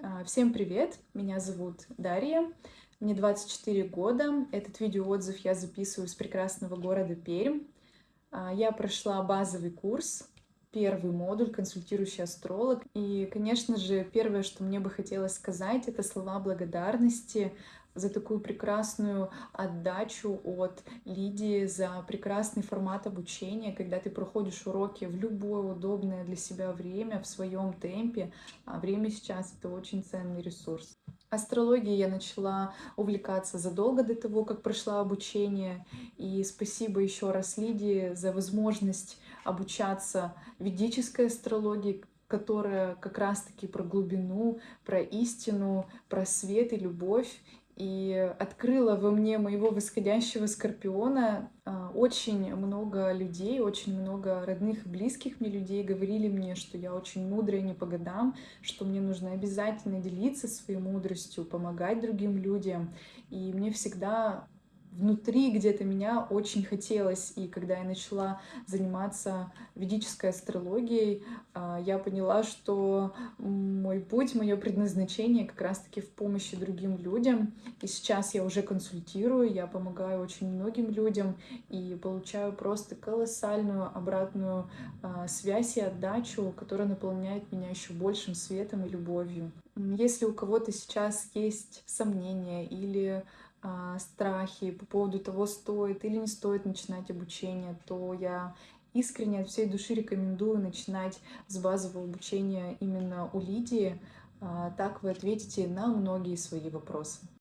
А, Всем привет! Меня зовут Дарья, мне 24 года. Этот видеоотзыв я записываю с прекрасного города Пермь. А, Я прошла базовый курс, первый модуль «Консультирующий астролог». И, конечно же, первое, что мне бы хотелось сказать, это слова благодарности за такую прекрасную отдачу от Лидии, за прекрасный формат обучения, когда ты проходишь уроки в любое удобное для себя время, в своем темпе. А время сейчас — это очень ценный ресурс. Астрологией я начала увлекаться задолго до того, как прошла обучение. И спасибо еще раз Лидии за возможность обучаться ведической астрологии, которая как раз-таки про глубину, про истину, про свет и любовь и открыла во мне моего восходящего скорпиона. А, Очень много людей, очень много родных и близких мне людей говорили мне, что я очень мудрая не по годам, что мне нужно обязательно делиться своей мудростью, помогать другим людям. И мне всегда внутри где-то меня очень хотелось. И когда я начала заниматься ведической астрологией, а, я поняла, что мой путь, мое предназначение как раз-таки в помощи другим людям. И сейчас я уже консультирую, я помогаю очень многим людям и получаю просто колоссальную обратную а, связь и отдачу, которая наполняет меня еще большим светом и любовью. Если у кого-то сейчас есть сомнения или страхи по поводу того, стоит или не стоит начинать обучение, то я искренне от всей души рекомендую начинать с базового обучения именно у Лидии. А, Так вы ответите на многие свои вопросы.